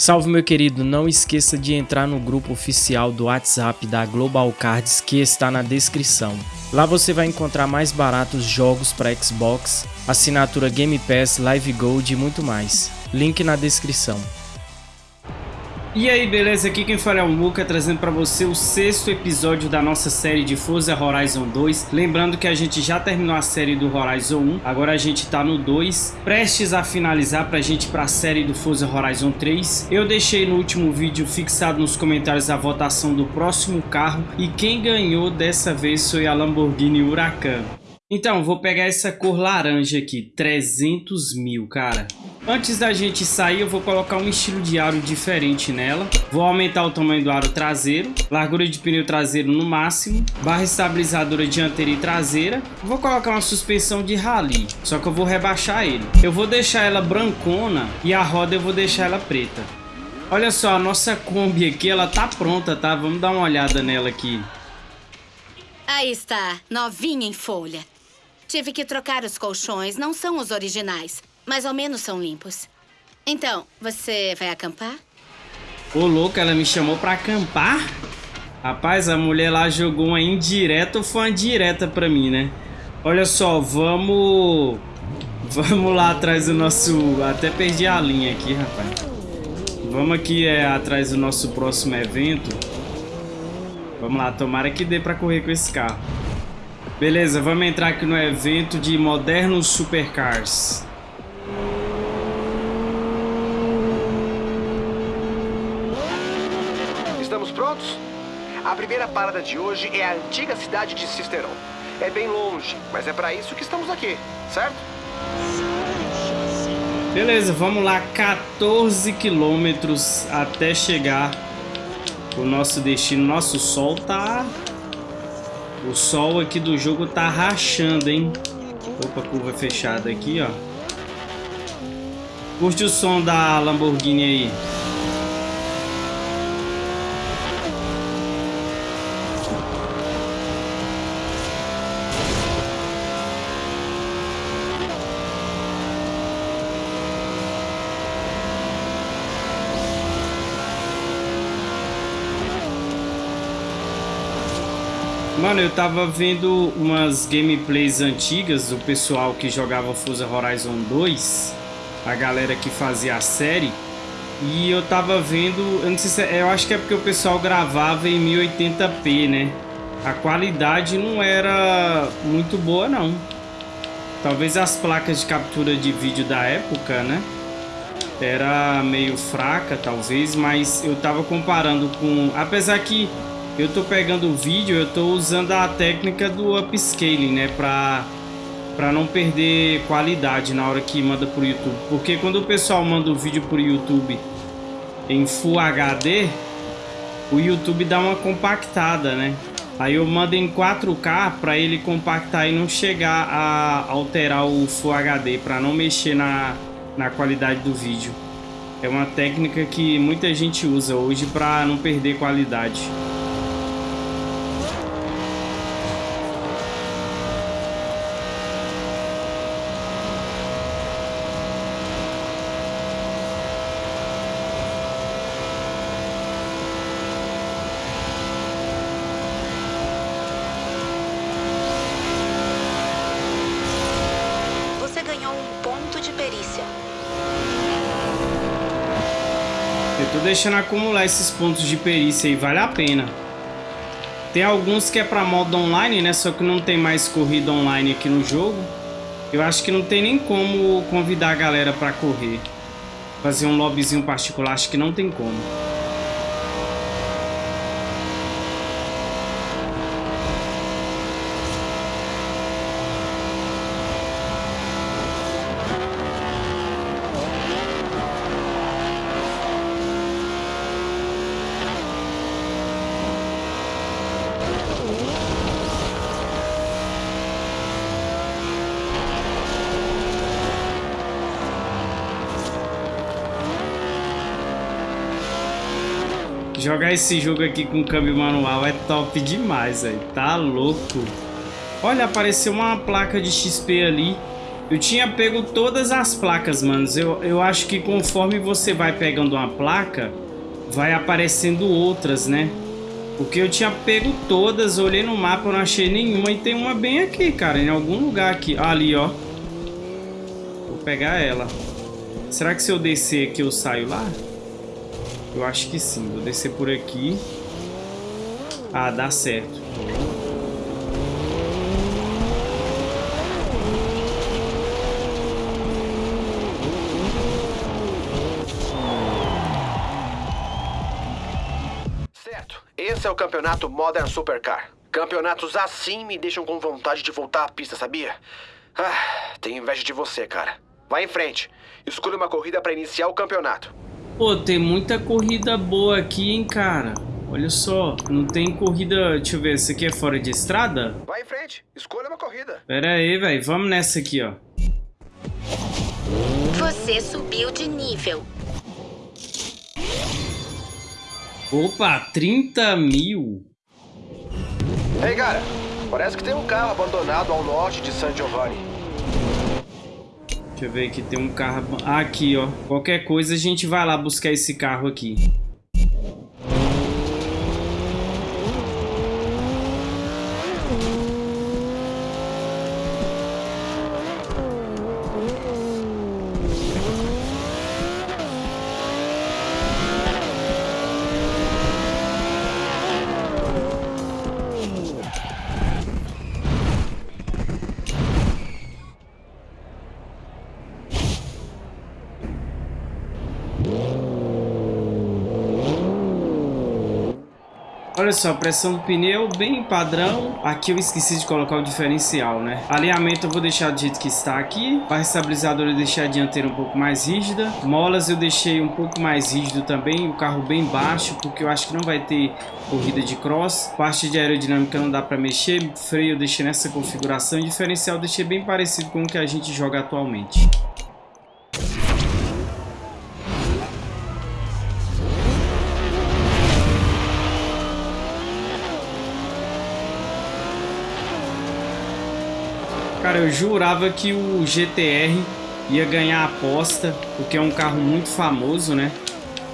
Salve meu querido, não esqueça de entrar no grupo oficial do WhatsApp da Global Cards que está na descrição. Lá você vai encontrar mais baratos jogos para Xbox, assinatura Game Pass, Live Gold e muito mais. Link na descrição. E aí, beleza? Aqui quem fala é o Muka, trazendo para você o sexto episódio da nossa série de Forza Horizon 2. Lembrando que a gente já terminou a série do Horizon 1, agora a gente tá no 2, prestes a finalizar pra gente para a série do Forza Horizon 3. Eu deixei no último vídeo fixado nos comentários a votação do próximo carro e quem ganhou dessa vez foi a Lamborghini Huracan. Então, vou pegar essa cor laranja aqui, 300 mil, cara. Antes da gente sair, eu vou colocar um estilo de aro diferente nela. Vou aumentar o tamanho do aro traseiro, largura de pneu traseiro no máximo, barra estabilizadora dianteira e traseira. Vou colocar uma suspensão de rally, só que eu vou rebaixar ele. Eu vou deixar ela brancona e a roda eu vou deixar ela preta. Olha só, a nossa Kombi aqui, ela tá pronta, tá? Vamos dar uma olhada nela aqui. Aí está, novinha em folha. Tive que trocar os colchões, não são os originais. Mas ao menos são limpos. Então, você vai acampar? Ô, louco, ela me chamou pra acampar? Rapaz, a mulher lá jogou uma indireta ou foi uma direta pra mim, né? Olha só, vamos... Vamos lá atrás do nosso... Até perdi a linha aqui, rapaz. Vamos aqui é, atrás do nosso próximo evento. Vamos lá, tomara que dê pra correr com esse carro. Beleza, vamos entrar aqui no evento de modernos supercars. prontos? A primeira parada de hoje é a antiga cidade de Cisteron. É bem longe, mas é para isso que estamos aqui, certo? Beleza, vamos lá, 14 quilômetros até chegar o nosso destino. Nosso sol tá... O sol aqui do jogo tá rachando, hein? Opa, curva fechada aqui, ó. Curte o som da Lamborghini aí. Mano, eu tava vendo umas gameplays antigas do pessoal que jogava Forza Horizon 2, a galera que fazia a série, e eu tava vendo, eu não sei se é, eu acho que é porque o pessoal gravava em 1080p, né? A qualidade não era muito boa não. Talvez as placas de captura de vídeo da época, né? Era meio fraca, talvez, mas eu tava comparando com... Apesar que eu tô pegando o vídeo, eu tô usando a técnica do upscaling, né, pra, pra não perder qualidade na hora que manda pro YouTube. Porque quando o pessoal manda o vídeo pro YouTube em Full HD, o YouTube dá uma compactada, né? Aí eu mando em 4K para ele compactar e não chegar a alterar o Full HD, para não mexer na, na qualidade do vídeo. É uma técnica que muita gente usa hoje para não perder qualidade. tô deixando acumular esses pontos de perícia aí, vale a pena. Tem alguns que é pra modo online, né? Só que não tem mais corrida online aqui no jogo. Eu acho que não tem nem como convidar a galera pra correr. Fazer um lobbyzinho particular, acho que não tem como. Jogar esse jogo aqui com câmbio manual é top demais, velho. Tá louco. Olha, apareceu uma placa de XP ali. Eu tinha pego todas as placas, manos. Eu, eu acho que conforme você vai pegando uma placa, vai aparecendo outras, né? Porque eu tinha pego todas, olhei no mapa, não achei nenhuma. E tem uma bem aqui, cara, em algum lugar aqui. Ali, ó. Vou pegar ela. Será que se eu descer aqui eu saio lá? Eu acho que sim. Vou descer por aqui. Ah, dá certo. Certo. Esse é o campeonato Modern Supercar. Campeonatos assim me deixam com vontade de voltar à pista, sabia? Ah, tenho inveja de você, cara. Vai em frente. Escolha uma corrida para iniciar o campeonato. Pô, tem muita corrida boa aqui, hein, cara. Olha só, não tem corrida... Deixa eu ver, essa aqui é fora de estrada? Vai em frente. Escolha uma corrida. Pera aí, velho. Vamos nessa aqui, ó. Você subiu de nível. Opa, 30 mil. Ei, cara. Parece que tem um carro abandonado ao norte de San Giovanni. Deixa eu ver aqui, tem um carro... Ah, aqui, ó. Qualquer coisa a gente vai lá buscar esse carro aqui. Olha só, pressão do pneu bem padrão. Aqui eu esqueci de colocar o diferencial, né? Alinhamento eu vou deixar do jeito que está aqui. Barra estabilizadora eu deixei a dianteira um pouco mais rígida. Molas eu deixei um pouco mais rígido também. O carro bem baixo, porque eu acho que não vai ter corrida de cross. Parte de aerodinâmica não dá para mexer. Freio eu deixei nessa configuração. Diferencial eu deixei bem parecido com o que a gente joga atualmente. Cara, eu jurava que o GTR ia ganhar a aposta, porque é um carro muito famoso, né?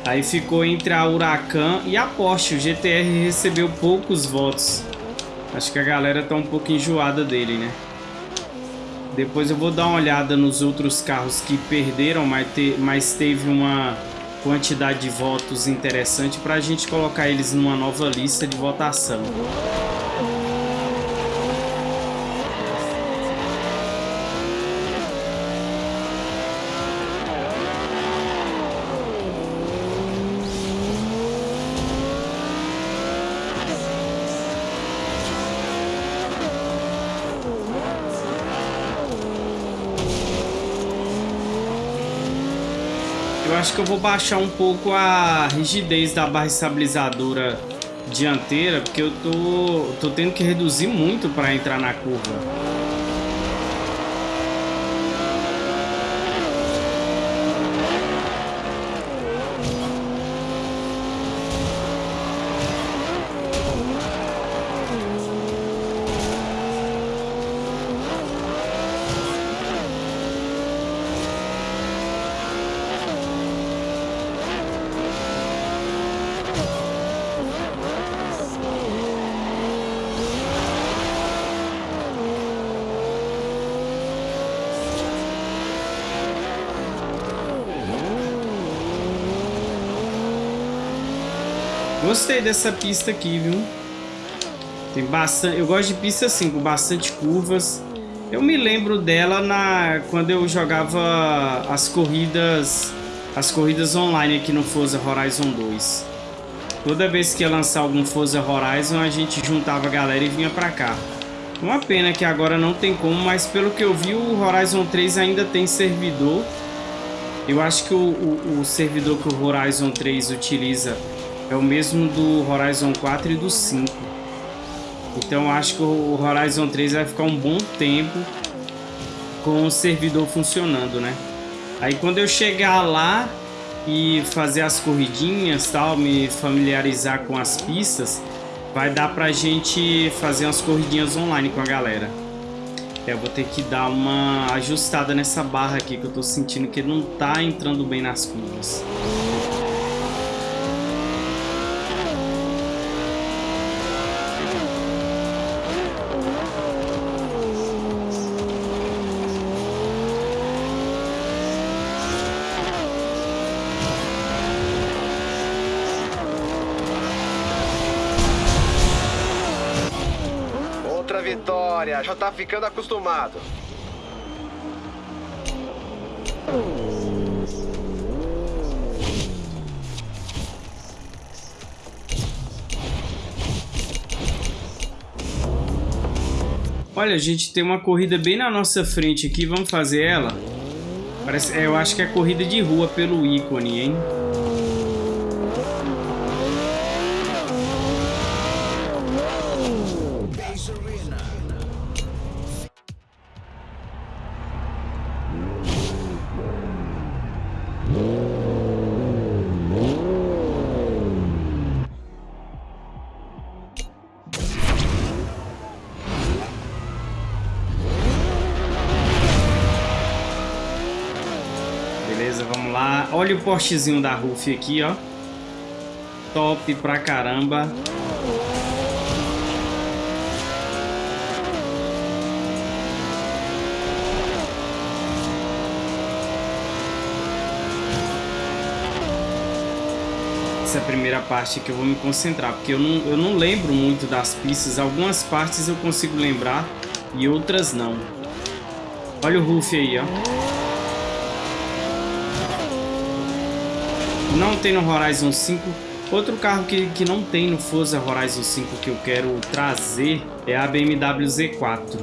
Aí ficou entre a Huracan e a Porsche. O GTR recebeu poucos votos. Acho que a galera tá um pouco enjoada dele, né? Depois eu vou dar uma olhada nos outros carros que perderam, mas, te, mas teve uma quantidade de votos interessante para a gente colocar eles numa nova lista de votação. Acho que eu vou baixar um pouco a rigidez da barra estabilizadora dianteira, porque eu tô, tô tendo que reduzir muito para entrar na curva. Gostei dessa pista aqui, viu? Tem bastante... Eu gosto de pista assim, com bastante curvas. Eu me lembro dela na quando eu jogava as corridas as corridas online aqui no Forza Horizon 2. Toda vez que ia lançar algum Forza Horizon, a gente juntava a galera e vinha pra cá. Uma pena que agora não tem como, mas pelo que eu vi, o Horizon 3 ainda tem servidor. Eu acho que o, o, o servidor que o Horizon 3 utiliza é o mesmo do Horizon 4 e do 5. Então acho que o Horizon 3 vai ficar um bom tempo com o servidor funcionando, né? Aí quando eu chegar lá e fazer as corridinhas, tal, me familiarizar com as pistas, vai dar pra gente fazer umas corridinhas online com a galera. É, eu vou ter que dar uma ajustada nessa barra aqui, que eu tô sentindo que não tá entrando bem nas curvas. Já tá ficando acostumado. Olha, a gente tem uma corrida bem na nossa frente aqui. Vamos fazer ela? Parece, é, eu acho que é corrida de rua pelo ícone, hein? Olha o postezinho da Ruf aqui, ó. Top pra caramba. Essa é primeira parte que eu vou me concentrar, porque eu não, eu não lembro muito das pistas. Algumas partes eu consigo lembrar e outras não. Olha o Ruf aí, ó. Não tem no Horizon 5. Outro carro que, que não tem no Forza Horizon 5 que eu quero trazer é a BMW Z4.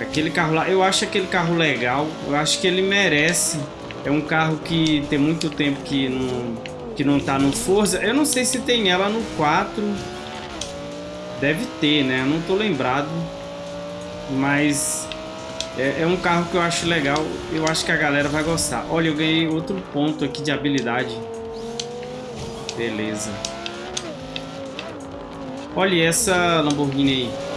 Aquele carro lá, eu acho aquele carro legal, eu acho que ele merece. É um carro que tem muito tempo que não, que não tá no Forza. Eu não sei se tem ela no 4. Deve ter, né? Eu não tô lembrado. Mas é, é, um carro que eu acho legal. Eu acho que a galera vai gostar. Olha, eu ganhei outro ponto aqui de habilidade. Beleza. Olha essa Lamborghini aí.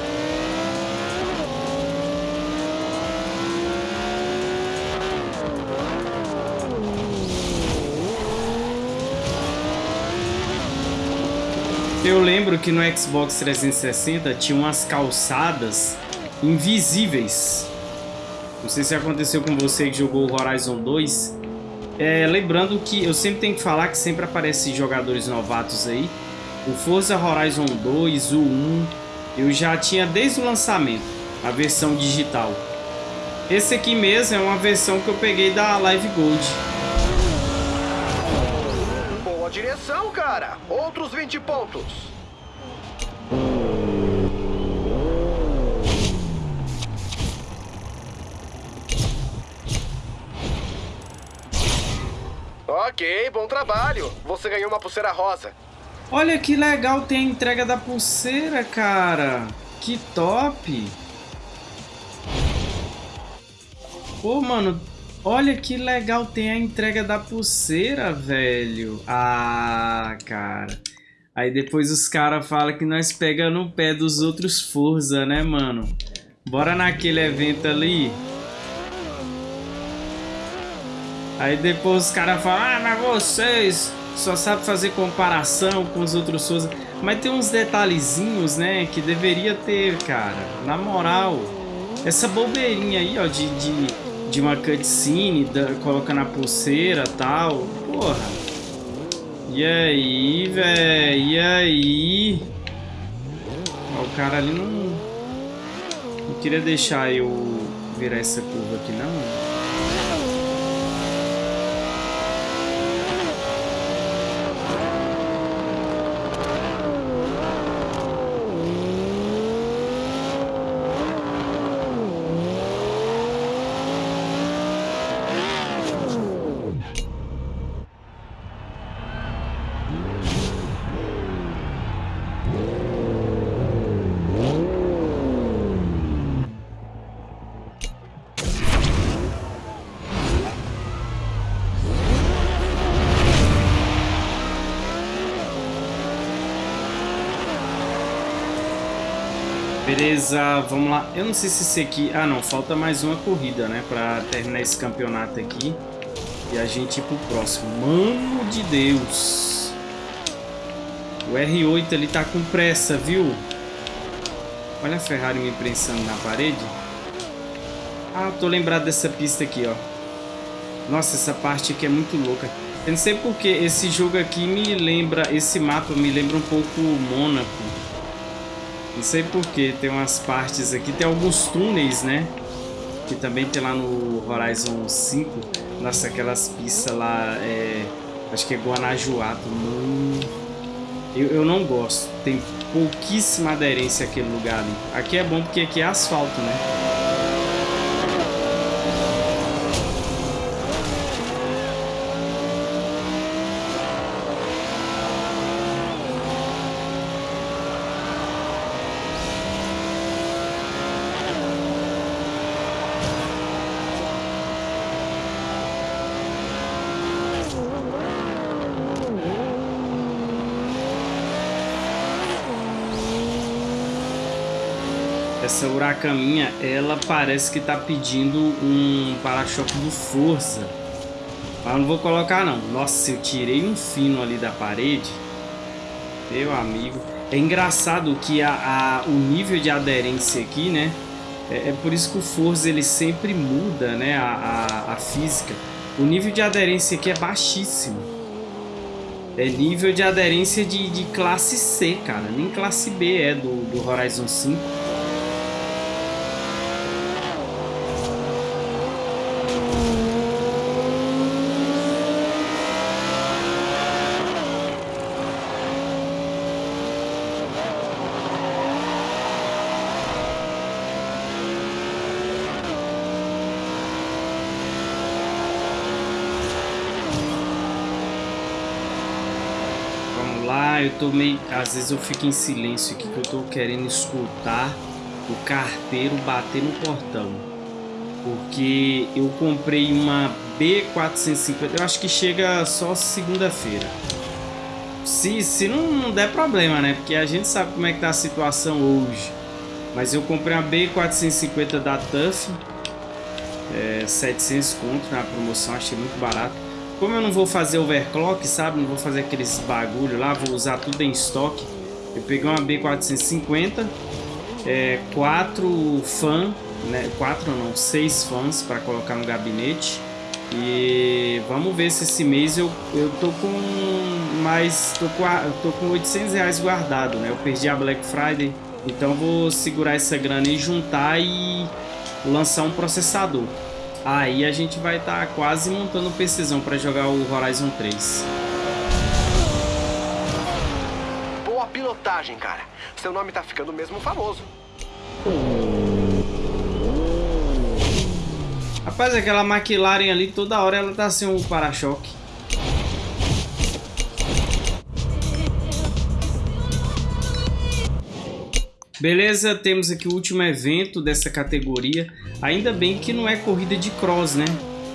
Eu lembro que no Xbox 360 tinha umas calçadas invisíveis. Não sei se aconteceu com você que jogou Horizon 2. É, lembrando que eu sempre tenho que falar que sempre aparecem jogadores novatos aí. O Forza Horizon 2, o 1, eu já tinha desde o lançamento, a versão digital. Esse aqui mesmo é uma versão que eu peguei da Live Gold. Boa direção, cara! Outros 20 pontos. Ok, bom trabalho. Você ganhou uma pulseira rosa. Olha que legal, tem a entrega da pulseira, cara. Que top. Pô, mano, olha que legal, tem a entrega da pulseira, velho. Ah, cara. Aí depois os caras falam que nós pega no pé dos outros Forza, né, mano? Bora naquele evento ali. Aí depois os caras falam, ah, mas vocês só sabem fazer comparação com os outros Souza. Mas tem uns detalhezinhos, né, que deveria ter, cara. Na moral, essa bobeirinha aí, ó, de, de, de uma cutscene, da, colocando a pulseira e tal. Porra. E aí, velho? E aí? Ó, o cara ali não... Não queria deixar eu virar essa curva aqui, não. Beleza, vamos lá. Eu não sei se esse aqui... Ah, não. Falta mais uma corrida, né? Pra terminar esse campeonato aqui. E a gente ir pro próximo. Mano de Deus. O R8 ele tá com pressa, viu? Olha a Ferrari me prensando na parede. Ah, tô lembrado dessa pista aqui, ó. Nossa, essa parte aqui é muito louca. Eu não sei porque esse jogo aqui me lembra... Esse mapa me lembra um pouco Mônaco. Não sei porquê, tem umas partes aqui, tem alguns túneis, né? Que também tem lá no Horizon 5. Nossa, aquelas pistas lá, é... acho que é Guanajuato, mano. Eu, eu não gosto, tem pouquíssima aderência aquele lugar ali. Aqui é bom porque aqui é asfalto, né? Essa huracaninha, ela parece que tá pedindo um para-choque do Forza. Mas não vou colocar não. Nossa, eu tirei um fino ali da parede. Meu amigo. É engraçado que a, a o nível de aderência aqui, né? É, é, por isso que o Forza ele sempre muda, né? A, a, a física. O nível de aderência aqui é baixíssimo. É nível de aderência de, de classe C, cara. Nem classe B é do, do Horizon 5. eu tô meio... Às vezes eu fico em silêncio aqui que eu tô querendo escutar o carteiro bater no portão. Porque eu comprei uma B450, eu acho que chega só segunda-feira. Se, se não, não der problema, né? Porque a gente sabe como é que tá a situação hoje. Mas eu comprei uma B450 da TUF. É, 700 conto na promoção, achei muito barato. Como eu não vou fazer overclock, sabe? Não vou fazer aqueles bagulho lá, vou usar tudo em estoque. Eu peguei uma B450, é, quatro fãs, né? Quatro não, seis fãs para colocar no gabinete. E vamos ver se esse mês eu, eu tô com mais, tô com, tô com 800 reais guardado, né? Eu perdi a Black Friday, então vou segurar essa grana e juntar e lançar um processador. Aí a gente vai estar tá quase montando o PCzão para jogar o Horizon 3. Boa pilotagem, cara. Seu nome tá ficando mesmo famoso. Rapaz, aquela McLaren ali, toda hora ela tá sem um para-choque. Beleza, temos aqui o último evento dessa categoria. Ainda bem que não é corrida de cross, né?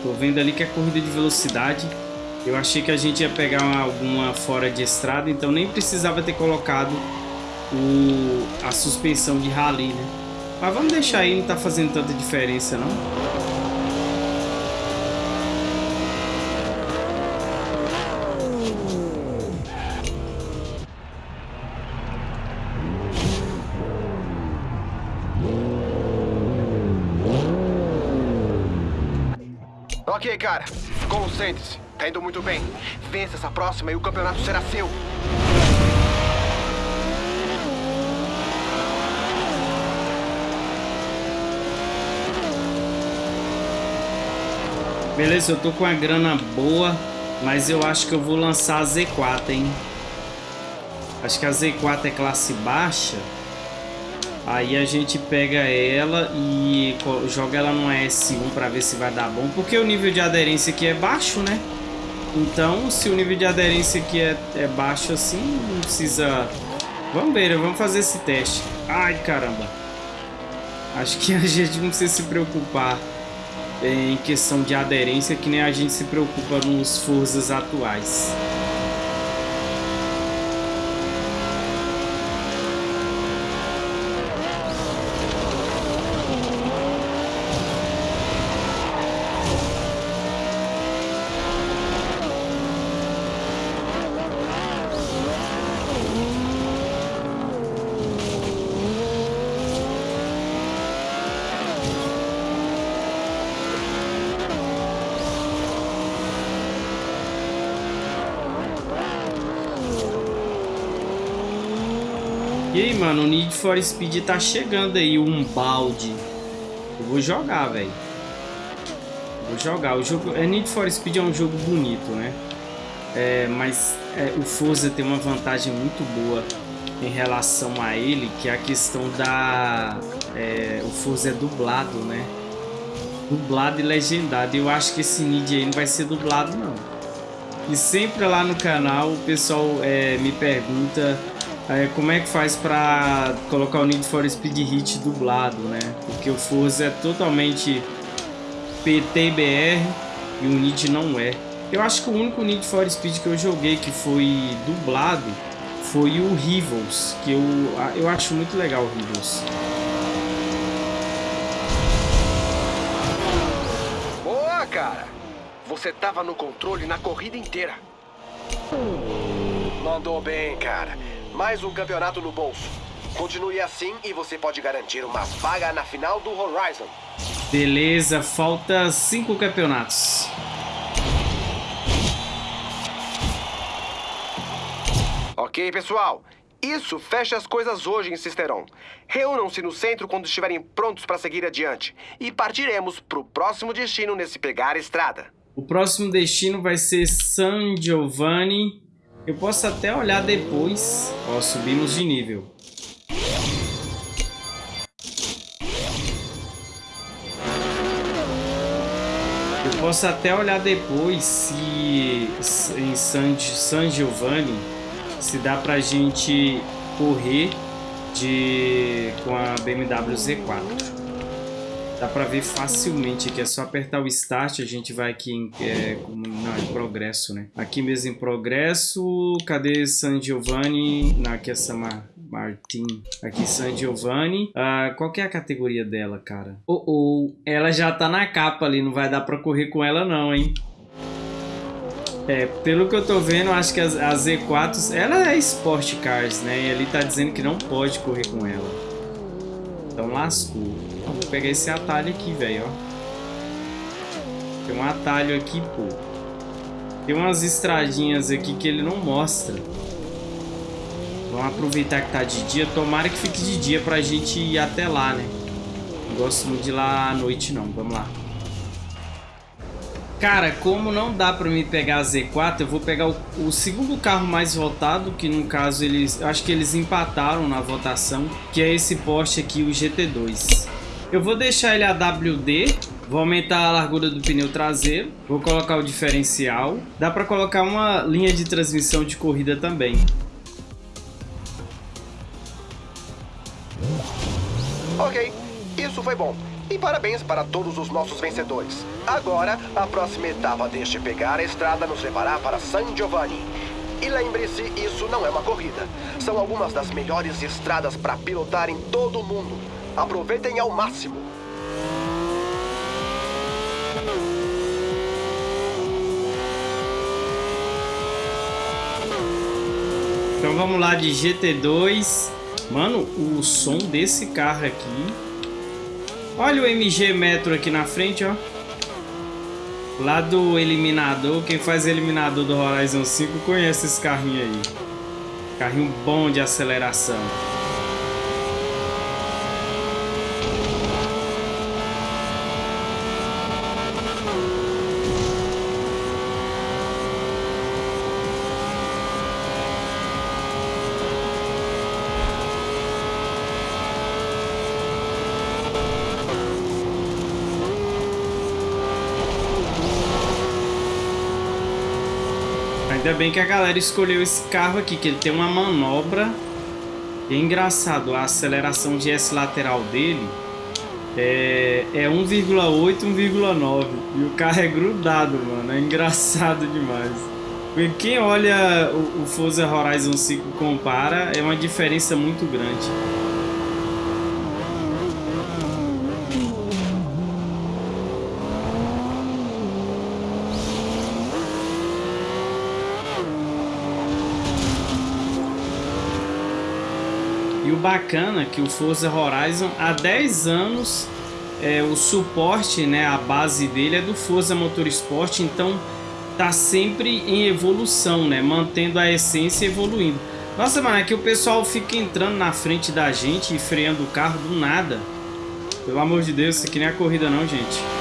Tô vendo ali que é corrida de velocidade. Eu achei que a gente ia pegar uma, alguma fora de estrada, então nem precisava ter colocado o, a suspensão de rally, né? Mas vamos deixar aí, não tá fazendo tanta diferença não. Cara. Concentre-se. Tá indo muito bem. Vença essa próxima e o campeonato será seu. Beleza, eu tô com a grana boa, mas eu acho que eu vou lançar a Z4, hein? Acho que a Z4 é classe baixa. Aí a gente pega ela e joga ela no S1 para ver se vai dar bom. Porque o nível de aderência aqui é baixo, né? Então, se o nível de aderência aqui é, é baixo assim, não precisa... Vamos ver, vamos fazer esse teste. Ai, caramba. Acho que a gente não precisa se preocupar em questão de aderência, que nem a gente se preocupa nos Forzas atuais. Mano, o Need for Speed tá chegando aí, um balde. Eu vou jogar, velho. Vou jogar. O jogo... É, Need for Speed é um jogo bonito, né? É, mas é, o Forza tem uma vantagem muito boa em relação a ele, que é a questão da... É, o Forza é dublado, né? Dublado e legendado. Eu acho que esse Need aí não vai ser dublado, não. E sempre lá no canal o pessoal é, me pergunta é, como é que faz para colocar o Need for Speed Hit dublado, né? Porque o Forza é totalmente PTBR e o Need não é. Eu acho que o único Need for Speed que eu joguei que foi dublado foi o Rivals, que eu, eu acho muito legal o Rivals. Boa, cara! Você tava no controle na corrida inteira. Mandou bem, cara. Mais um campeonato no bolso. Continue assim e você pode garantir uma vaga na final do Horizon. Beleza, falta cinco campeonatos. Ok, pessoal. Isso fecha as coisas hoje em Cisteron. Reúnam-se no centro quando estiverem prontos para seguir adiante. E partiremos para o próximo destino nesse pegar estrada. O próximo destino vai ser San Giovanni eu posso até olhar depois. Ó, subimos de nível. Eu posso até olhar depois se em San, San Giovanni se dá pra gente correr de com a BMW Z4. Dá pra ver facilmente aqui, é só apertar o Start, a gente vai aqui em, é, não, em progresso, né? Aqui mesmo em progresso, cadê San Giovanni? Não, aqui é Samar Martin. Aqui San Giovanni. Ah, qual que é a categoria dela, cara? Oh, oh, ela já tá na capa ali, não vai dar pra correr com ela não, hein? É, pelo que eu tô vendo, acho que a, a Z4, ela é Sport Cars, né? E ali tá dizendo que não pode correr com ela. Então lascou. Vou pegar esse atalho aqui, velho, ó. Tem um atalho aqui, pô. Tem umas estradinhas aqui que ele não mostra. Vamos aproveitar que tá de dia. Tomara que fique de dia pra gente ir até lá, né? Não gosto muito de ir lá à noite, não. Vamos lá. Cara, como não dá pra me pegar a Z4, eu vou pegar o, o, segundo carro mais votado, que no caso eles... Acho que eles empataram na votação, que é esse Porsche aqui, o GT2. Eu vou deixar ele AWD, vou aumentar a largura do pneu traseiro, vou colocar o diferencial. Dá para colocar uma linha de transmissão de corrida também. Ok, isso foi bom. E parabéns para todos os nossos vencedores. Agora, a próxima etapa deste pegar a estrada nos levará para San Giovanni. E lembre-se, isso não é uma corrida. São algumas das melhores estradas para pilotar em todo o mundo. Aproveitem ao máximo. Então vamos lá de GT2. Mano, o som desse carro aqui. Olha o MG Metro aqui na frente, ó. Lá do Eliminador. Quem faz Eliminador do Horizon 5 conhece esse carrinho aí. Carrinho bom de aceleração. Bem que a galera escolheu esse carro aqui, que ele tem uma manobra. É engraçado, a aceleração de S lateral dele é, é 1,8, 1,9. E o carro é grudado, mano. É engraçado demais. Quem olha o, o Forza Horizon 5 compara, é uma diferença muito grande. Bacana que o Forza Horizon há 10 anos é, o suporte, né, a base dele é do Forza Motorsport, então tá sempre em evolução, né, mantendo a essência evoluindo. Nossa, mano, é que o pessoal fica entrando na frente da gente e freando o carro do nada. Pelo amor de Deus, isso aqui nem é corrida não, gente.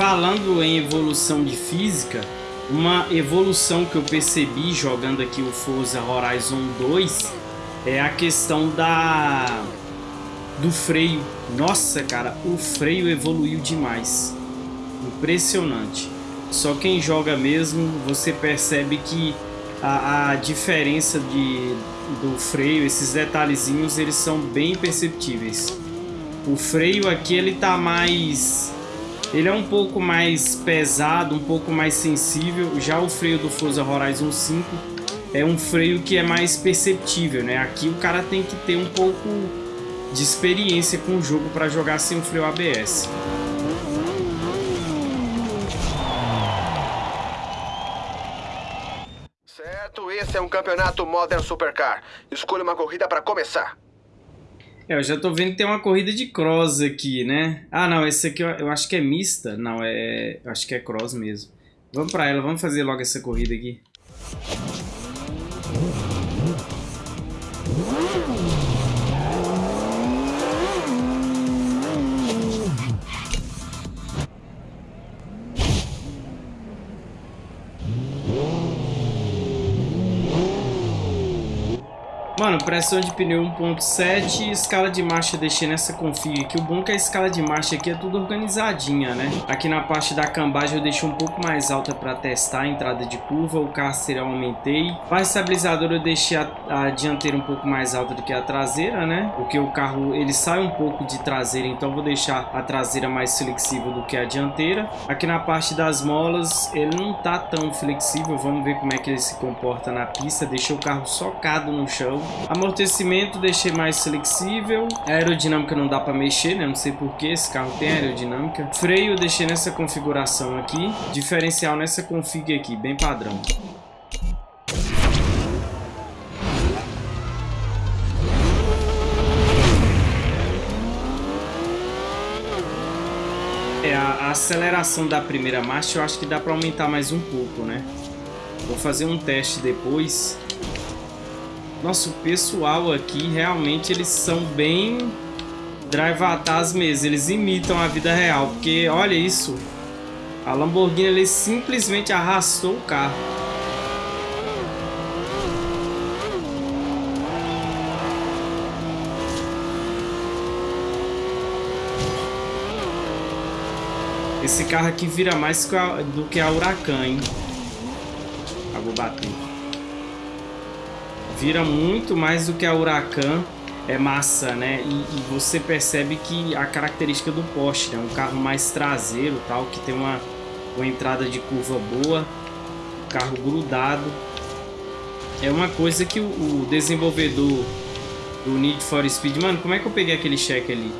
Falando em evolução de física, uma evolução que eu percebi jogando aqui o Forza Horizon 2 é a questão da do freio. Nossa, cara, o freio evoluiu demais. Impressionante. Só quem joga mesmo, você percebe que a, a diferença de, do freio, esses detalhezinhos, eles são bem perceptíveis. O freio aqui, ele tá mais ele é um pouco mais pesado, um pouco mais sensível. Já o freio do Forza Horizon 5 é um freio que é mais perceptível, né? Aqui o cara tem que ter um pouco de experiência com o jogo para jogar sem o freio ABS. Certo, esse é um campeonato Modern Supercar. Escolha uma corrida para começar. É, eu já tô vendo que tem uma corrida de cross aqui, né? Ah, não, esse aqui eu, eu acho que é mista. Não, é... Eu acho que é cross mesmo. Vamos pra ela, vamos fazer logo essa corrida aqui. Mano, pressão de pneu 1.7, escala de marcha deixei nessa config aqui. O bom é que a escala de marcha aqui é tudo organizadinha, né? Aqui na parte da cambagem eu deixei um pouco mais alta para testar a entrada de curva. O carceiro eu aumentei. Para estabilizador eu deixei a, a, dianteira um pouco mais alta do que a traseira, né? Porque o carro ele sai um pouco de traseira, então vou deixar a traseira mais flexível do que a dianteira. Aqui na parte das molas ele não tá tão flexível. Vamos ver como é que ele se comporta na pista. Deixei o carro socado no chão. Amortecimento deixei mais flexível. A aerodinâmica não dá para mexer, né? Não sei porquê, esse carro tem aerodinâmica. Freio deixei nessa configuração aqui. Diferencial nessa config aqui, bem padrão. É, a aceleração da primeira marcha eu acho que dá para aumentar mais um pouco, né? Vou fazer um teste depois nossa, o pessoal aqui realmente eles são bem drive mesmo. Eles imitam a vida real. Porque olha isso. A Lamborghini ele simplesmente arrastou o carro. Esse carro aqui vira mais do que a Huracan, hein? Ah, vou bater vira muito mais do que a Huracan é massa, né? E, e, você percebe que a característica do Porsche, né? Um carro mais traseiro, tal, que tem uma, uma entrada de curva boa, carro grudado. É uma coisa que o, o desenvolvedor do Need for Speed... Mano, como é que eu peguei aquele cheque ali?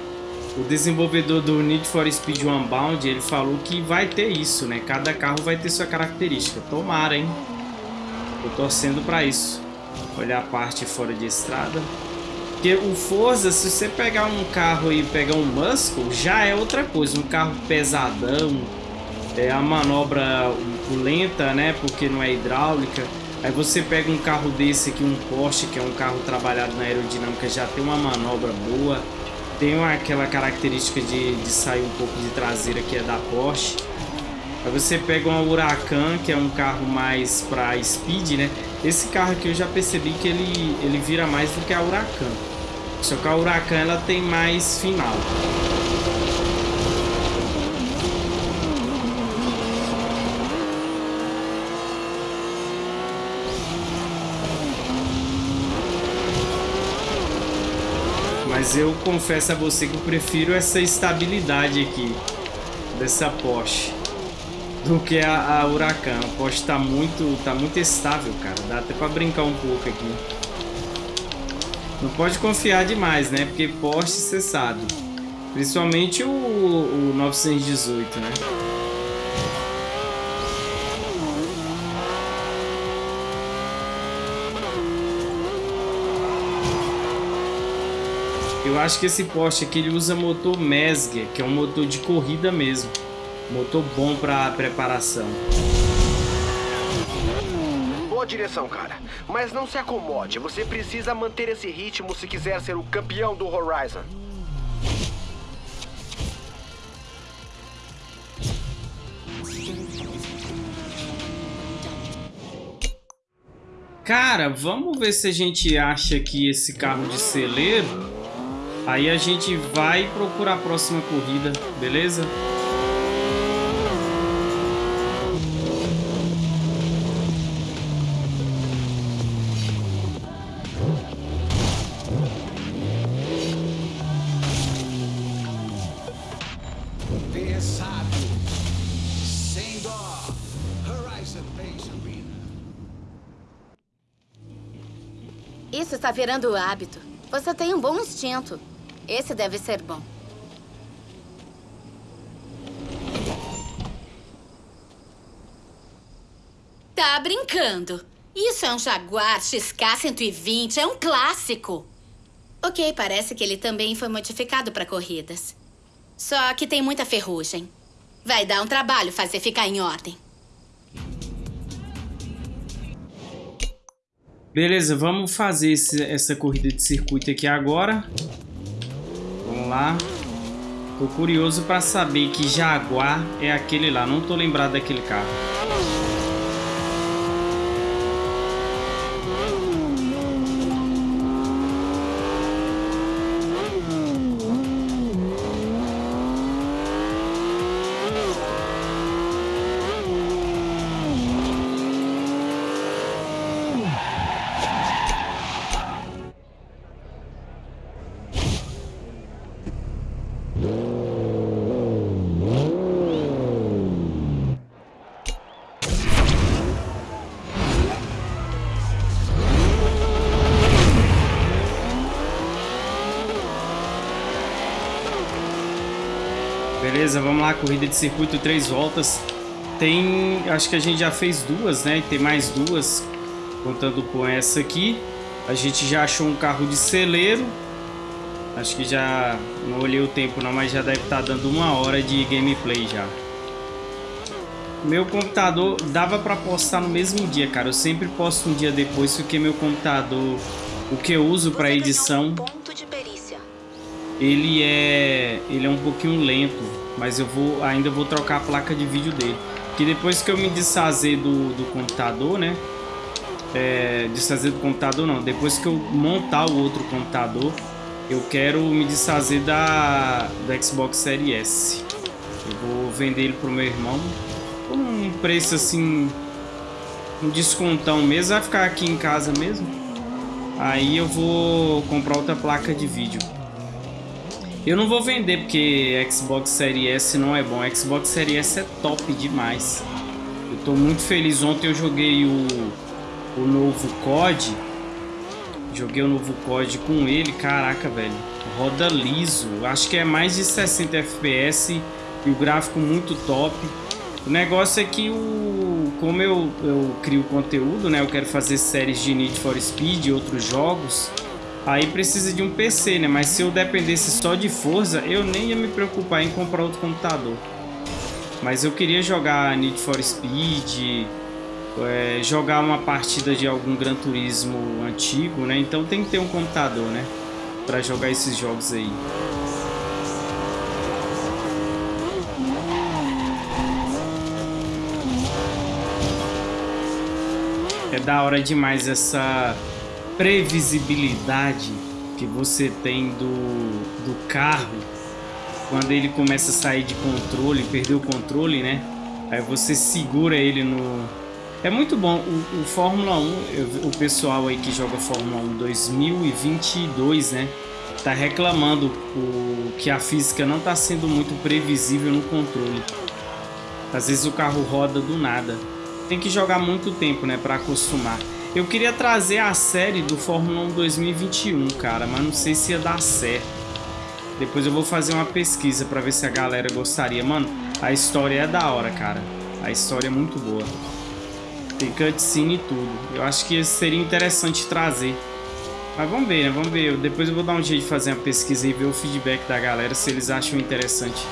O desenvolvedor do Need for Speed Unbound, ele falou que vai ter isso, né? Cada carro vai ter sua característica. Tomara, hein? Tô torcendo pra isso. Olha a parte fora de estrada. Porque o Forza, se você pegar um carro e pegar um Muscle, já é outra coisa. Um carro pesadão, é a manobra lenta, né? Porque não é hidráulica. Aí você pega um carro desse aqui, um Porsche, que é um carro trabalhado na aerodinâmica, já tem uma manobra boa. Tem uma, aquela característica de, de sair um pouco de traseira que é da Porsche. Aí você pega uma Huracan, que é um carro mais para speed, né? Esse carro aqui eu já percebi que ele, ele vira mais do que a Huracan. Só que a Huracan ela tem mais final. Mas eu confesso a você que eu prefiro essa estabilidade aqui dessa Porsche. Do que a, a Huracan. A Porsche tá muito, tá muito estável, cara. Dá até pra brincar um pouco aqui. Não pode confiar demais, né? Porque Porsche, você sabe. Principalmente o, o 918, né? Eu acho que esse Porsche aqui ele usa motor Mesger, que é um motor de corrida mesmo. Motor bom para preparação. Boa direção, cara. Mas não se acomode. Você precisa manter esse ritmo se quiser ser o campeão do Horizon. Cara, vamos ver se a gente acha que esse carro de celeiro Aí a gente vai procurar a próxima corrida, beleza? Está virando hábito. Você tem um bom instinto. Esse deve ser bom. Tá brincando. Isso é um Jaguar XK120, é um clássico. Ok, parece que ele também foi modificado para corridas. Só que tem muita ferrugem. Vai dar um trabalho fazer ficar em ordem. Beleza, vamos fazer esse, essa corrida de circuito aqui agora lá. Tô curioso para saber que Jaguar é aquele lá. Não tô lembrado daquele carro. Beleza, vamos lá, corrida de circuito, três voltas. Tem, acho que a gente já fez duas, né? Tem mais duas, contando com essa aqui. A gente já achou um carro de celeiro. Acho que já, não olhei o tempo não, mas já deve estar tá dando uma hora de gameplay já. Meu computador dava para postar no mesmo dia, cara. Eu sempre posto um dia depois, porque meu computador, o que eu uso para edição, ele é, ele é um pouquinho lento mas eu vou ainda vou trocar a placa de vídeo dele. Que depois que eu me desfazer do, do computador, né? É, desfazer do computador não, depois que eu montar o outro computador, eu quero me desfazer da, da Xbox Series S. Eu vou vender ele pro meu irmão por um preço assim, um descontão mesmo, vai ficar aqui em casa mesmo. Aí eu vou comprar outra placa de vídeo. Eu não vou vender porque Xbox Series S não é bom. Xbox Series S é top demais. Eu tô muito feliz. Ontem eu joguei o, o novo COD. Joguei o novo COD com ele. Caraca, velho. Roda liso. Acho que é mais de 60 FPS e o gráfico muito top. O negócio é que o, como eu, eu crio conteúdo, né? Eu quero fazer séries de Need for Speed e outros jogos. Aí precisa de um PC, né? Mas se eu dependesse só de Forza, eu nem ia me preocupar em comprar outro computador. Mas eu queria jogar Need for Speed, é, jogar uma partida de algum Gran Turismo antigo, né? Então tem que ter um computador, né? Pra jogar esses jogos aí. É da hora demais essa previsibilidade que você tem do, do carro quando ele começa a sair de controle, perder o controle, né? Aí você segura ele no... É muito bom. O, o Fórmula 1, o pessoal aí que joga Fórmula 1 2022, né? Tá reclamando o, que a física não tá sendo muito previsível no controle. Às vezes o carro roda do nada. Tem que jogar muito tempo, né, para acostumar. Eu queria trazer a série do Fórmula 1 2021, cara, mas não sei se ia dar certo. Depois eu vou fazer uma pesquisa para ver se a galera gostaria. Mano, a história é da hora, cara. A história é muito boa. Tem cutscene e tudo. Eu acho que seria interessante trazer. Mas vamos ver, né? Vamos ver. Depois eu vou dar um jeito de fazer uma pesquisa e ver o feedback da galera, se eles acham interessante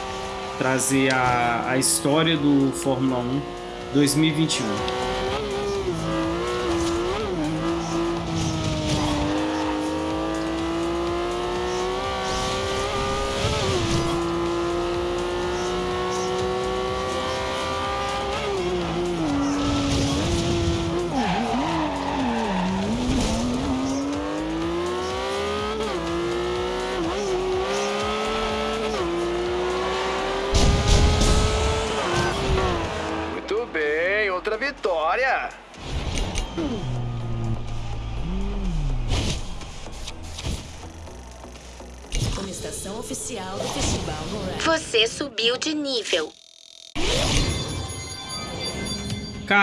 trazer a, a história do Fórmula 1 2021.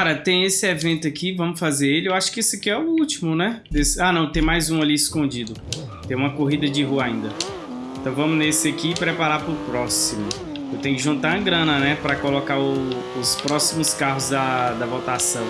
Cara, tem esse evento aqui, vamos fazer ele. Eu acho que esse aqui é o último, né? Desse... Ah, não, tem mais um ali escondido. Tem uma corrida de rua ainda. Então vamos nesse aqui e preparar para o próximo. Eu tenho que juntar a grana, né? Para colocar o... os próximos carros da, da votação.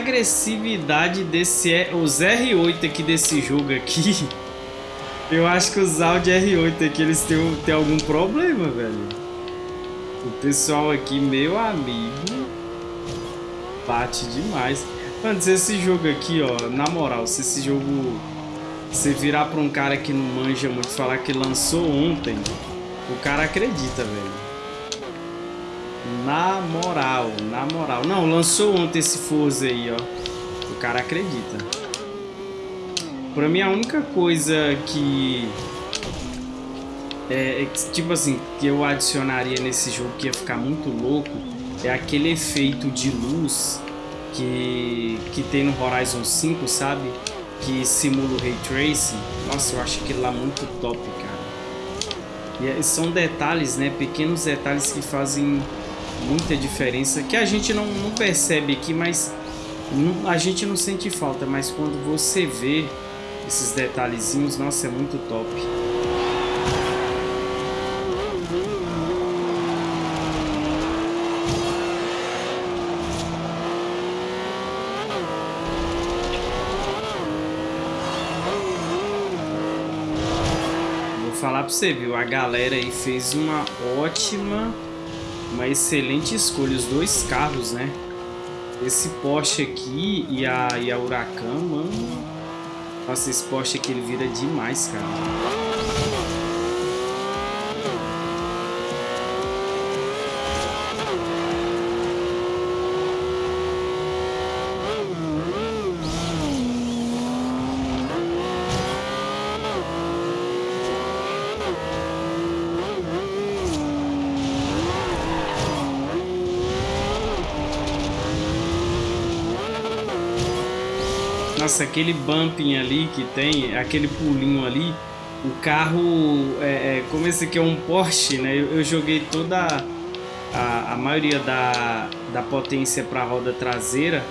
Agressividade desse os R8 aqui desse jogo aqui. Eu acho que os Audi R8 aqui eles têm, têm algum problema, velho. O pessoal aqui, meu amigo, bate demais. Mano, se esse jogo aqui, ó, na moral, se esse jogo você virar pra um cara que não manja muito falar que lançou ontem, o cara acredita, velho. Moral, na moral. Não, lançou ontem esse Forza aí, ó. O cara acredita. Pra mim, a única coisa que... É, é, tipo assim, que eu adicionaria nesse jogo que ia ficar muito louco é aquele efeito de luz que, que tem no Horizon 5, sabe? Que simula o Ray Tracing. Nossa, eu acho aquilo lá muito top, cara. E é, são detalhes, né? Pequenos detalhes que fazem muita diferença que a gente não, não percebe aqui, mas não, a gente não sente falta, mas quando você vê esses detalhezinhos, nossa, é muito top. Vou falar pra você, viu? A galera aí fez uma ótima uma excelente escolha, os dois carros, né? Esse Porsche aqui e a, e a Huracan, mano. Nossa, esse Porsche aqui ele vira demais, cara. Aquele bumping ali que tem, aquele pulinho ali, o carro, é, é, como esse aqui é um Porsche, né? Eu, eu joguei toda a, a maioria da, da potência para a roda traseira.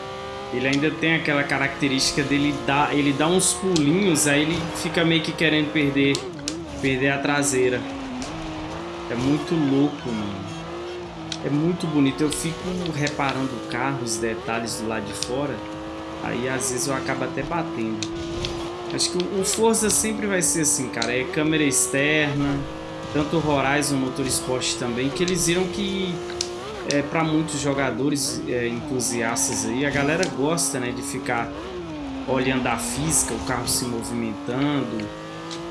Ele ainda tem aquela característica dele dar, ele dá uns pulinhos, aí ele fica meio que querendo perder, perder a traseira. É muito louco, mano. É muito bonito. Eu fico reparando o carro, os detalhes do lado de fora. Aí às vezes eu acabo até batendo. Acho que o Forza sempre vai ser assim, cara. É câmera externa, tanto o Horizon Motorsport também, que eles viram que é, para muitos jogadores é, entusiastas aí, a galera gosta né, de ficar olhando a física, o carro se movimentando,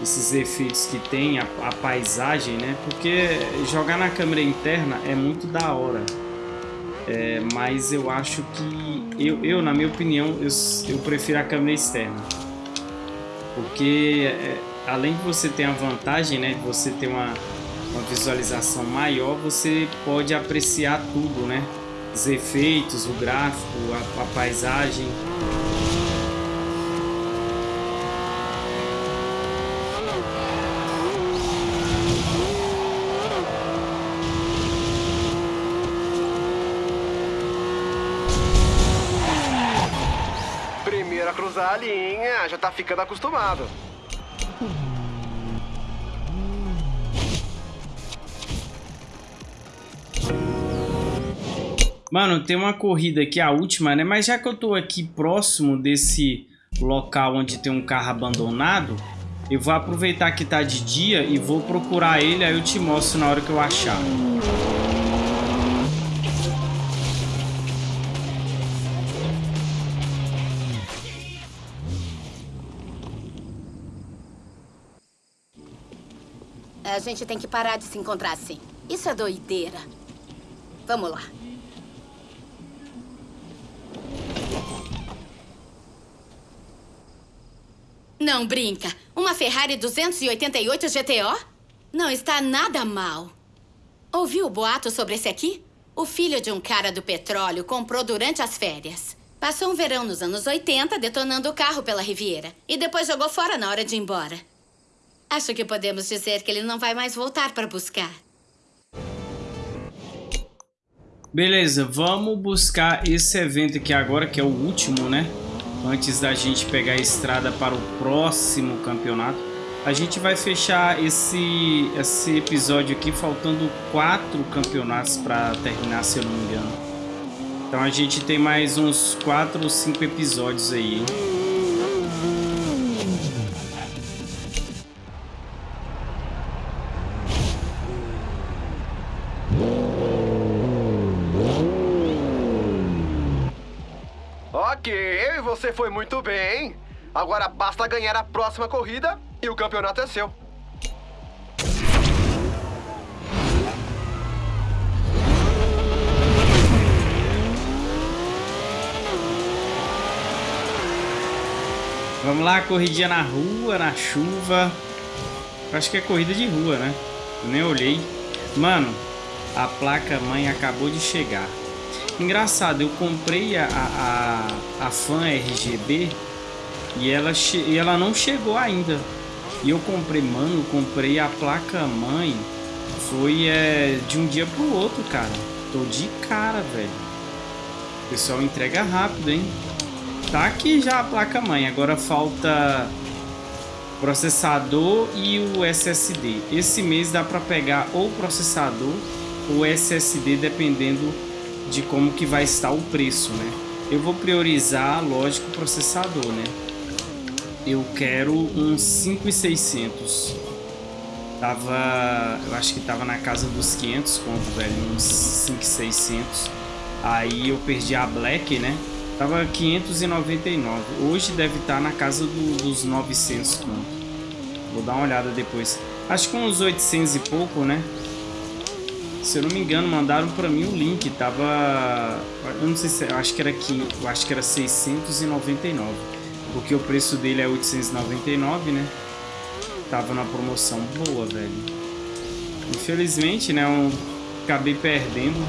esses efeitos que tem, a, a, paisagem, né? Porque jogar na câmera interna é muito da hora. É, mas eu acho que, eu, eu na minha opinião, eu, eu prefiro a câmera externa. Porque é, além de você ter a vantagem, né? De você ter uma, uma visualização maior, você pode apreciar tudo, né? Os efeitos, o gráfico, a, a paisagem. cruzar a linha, já tá ficando acostumado. Mano, tem uma corrida aqui, a última, né? Mas já que eu tô aqui próximo desse local onde tem um carro abandonado, eu vou aproveitar que tá de dia e vou procurar ele, aí eu te mostro na hora que eu achar. A gente tem que parar de se encontrar assim. Isso é doideira. Vamos lá. Não brinca. Uma Ferrari 288 GTO? Não está nada mal. Ouviu o boato sobre esse aqui? O filho de um cara do petróleo comprou durante as férias. Passou um verão nos anos 80 detonando o carro pela Riviera. E depois jogou fora na hora de ir embora. Acho que podemos dizer que ele não vai mais voltar para buscar. Beleza, vamos buscar esse evento aqui agora, que é o último, né? Antes da gente pegar a estrada para o próximo campeonato. A gente vai fechar esse, esse episódio aqui faltando quatro campeonatos para terminar, se eu não me engano. Então a gente tem mais uns quatro ou cinco episódios aí, hein? Você foi muito bem. Agora basta ganhar a próxima corrida e o campeonato é seu. Vamos lá, corridinha na rua, na chuva. Acho que é corrida de rua, né? Eu nem olhei. Mano, a placa mãe acabou de chegar. Engraçado, eu comprei a, a, a fan RGB e ela, e ela não chegou ainda. E eu comprei, mano, eu comprei a placa mãe. Foi é, de um dia pro outro, cara. Tô de cara, velho. Pessoal entrega rápido, hein? Tá aqui já a placa mãe. Agora falta processador e o SSD. Esse mês dá para pegar ou processador ou SSD, dependendo de como que vai estar o preço, né? Eu vou priorizar, lógico, o processador, né? Eu quero um 5600. Tava, eu acho que tava na casa dos 500 conto, velho, uns 5600. Aí eu perdi a Black, né? Tava 599. Hoje deve estar na casa do, dos 900 conto. Vou dar uma olhada depois. Acho que uns 800 e pouco, né? Se eu não me engano, mandaram para mim o link. Tava. Eu não sei se. Eu acho que era aqui. Eu acho que era 699. Porque o preço dele é 899, né? Tava na promoção boa, velho. Infelizmente, né? Eu acabei perdendo.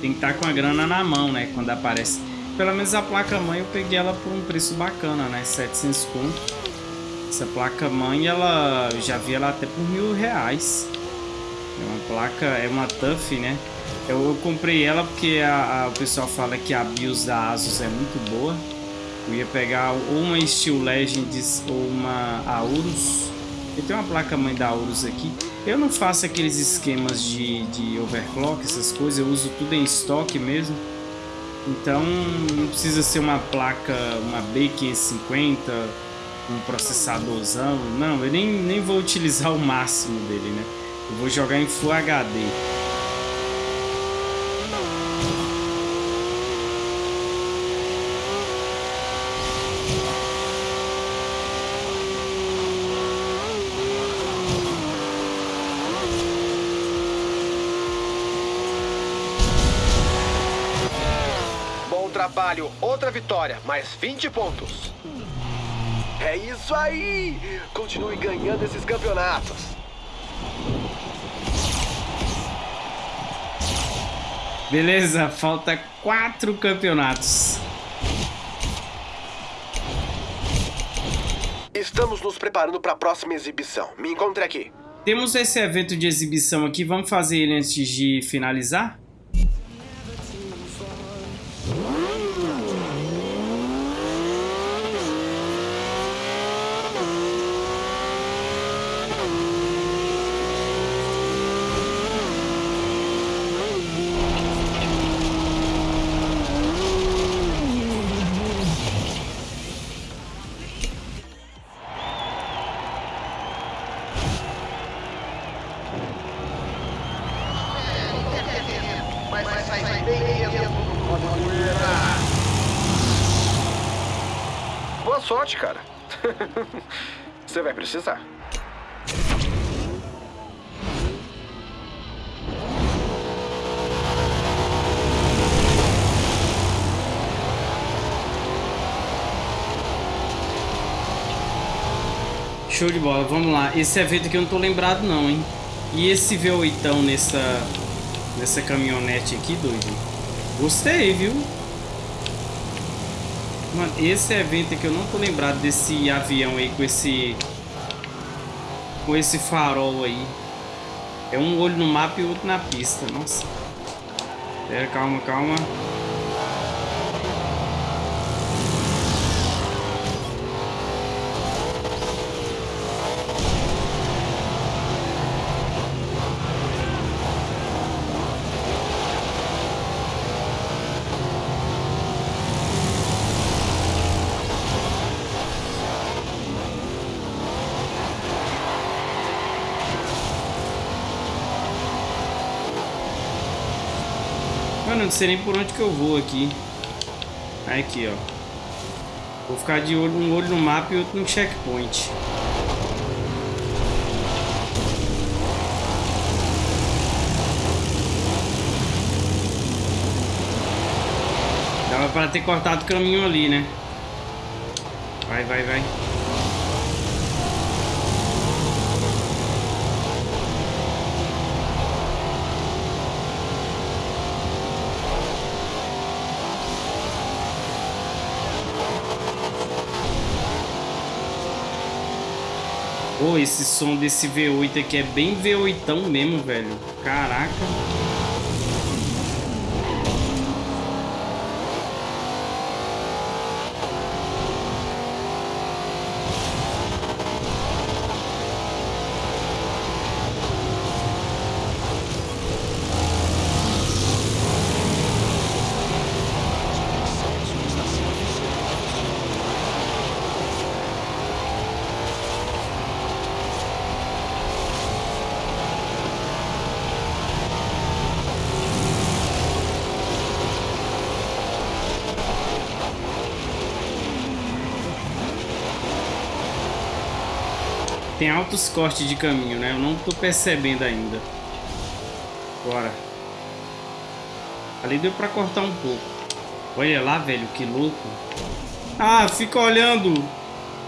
Tem que estar tá com a grana na mão, né? Quando aparece. Pelo menos a placa-mãe eu peguei ela por um preço bacana, né? 700 conto. Essa placa-mãe, ela... Eu já vi ela até por mil reais. É uma placa, é uma TUF, né? Eu, eu comprei ela porque a, a, o pessoal fala que a BIOS da Asus é muito boa. Eu ia pegar ou uma Steel Legends ou uma Aorus. Eu tenho uma placa mãe da Aorus aqui. Eu não faço aqueles esquemas de, de overclock, essas coisas. Eu uso tudo em estoque mesmo. Então não precisa ser uma placa, uma B550, um processadorzão. Não, eu nem, nem vou utilizar o máximo dele, né? Eu vou jogar em Full HD. Bom trabalho, outra vitória, mais 20 pontos. É isso aí! Continue ganhando esses campeonatos. Beleza, falta quatro campeonatos. Estamos nos preparando para a próxima exibição. Me encontre aqui. Temos esse evento de exibição aqui. Vamos fazer ele antes de finalizar? Boa sorte, cara. Você vai precisar. Show de bola, vamos lá. Esse evento aqui eu não tô lembrado não, hein? E esse V8 nessa, nessa caminhonete aqui, doido? Gostei, viu? Mano, esse evento aqui eu não tô lembrado desse avião aí com esse... Com esse farol aí. É um olho no mapa e outro na pista, nossa. Pera, calma, calma. Não sei nem por onde que eu vou aqui. Aqui, ó. Vou ficar de olho, um olho no mapa e outro no checkpoint. Dava pra ter cortado o caminho ali, né? Vai, vai, vai. Esse som desse V8 aqui é bem V8 mesmo, velho. Caraca. Tem altos cortes de caminho, né? Eu não tô percebendo ainda. Bora. Ali deu pra cortar um pouco. Olha lá, velho, que louco. Ah, fica olhando.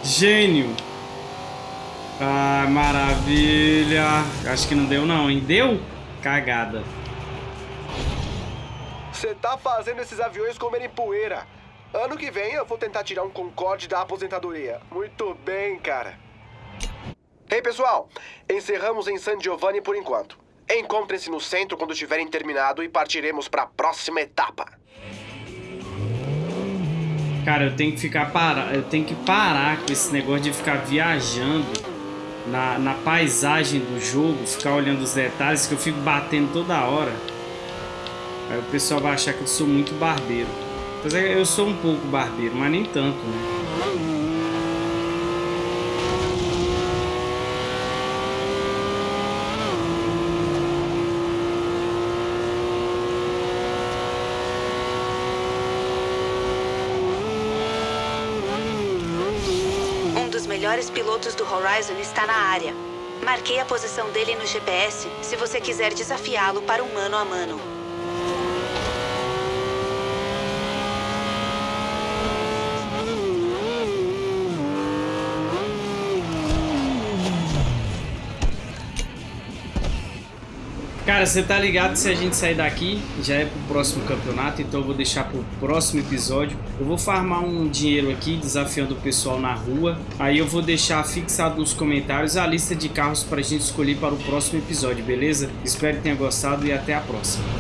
Gênio. Ah, maravilha. Acho que não deu não, hein? Deu? Cagada. Você tá fazendo esses aviões comerem poeira. Ano que vem eu vou tentar tirar um Concorde da aposentadoria. Muito bem, cara. Ei, pessoal. Encerramos em San Giovanni por enquanto. Encontrem-se no centro quando tiverem terminado e partiremos para a próxima etapa. Cara, eu tenho que ficar para, eu tenho que parar com esse negócio de ficar viajando na, na paisagem do jogo, ficar olhando os detalhes que eu fico batendo toda hora. Aí o pessoal vai achar que eu sou muito barbeiro. Mas eu sou um pouco barbeiro, mas nem tanto, né? Um dos melhores pilotos do Horizon está na área. Marquei a posição dele no GPS se você quiser desafiá-lo para um mano a mano. Cara, você tá ligado se a gente sair daqui, já é pro próximo campeonato, então eu vou deixar pro próximo episódio. Eu vou farmar um dinheiro aqui, desafiando o pessoal na rua. Aí eu vou deixar fixado nos comentários a lista de carros pra gente escolher para o próximo episódio, beleza? Espero que tenha gostado e até a próxima.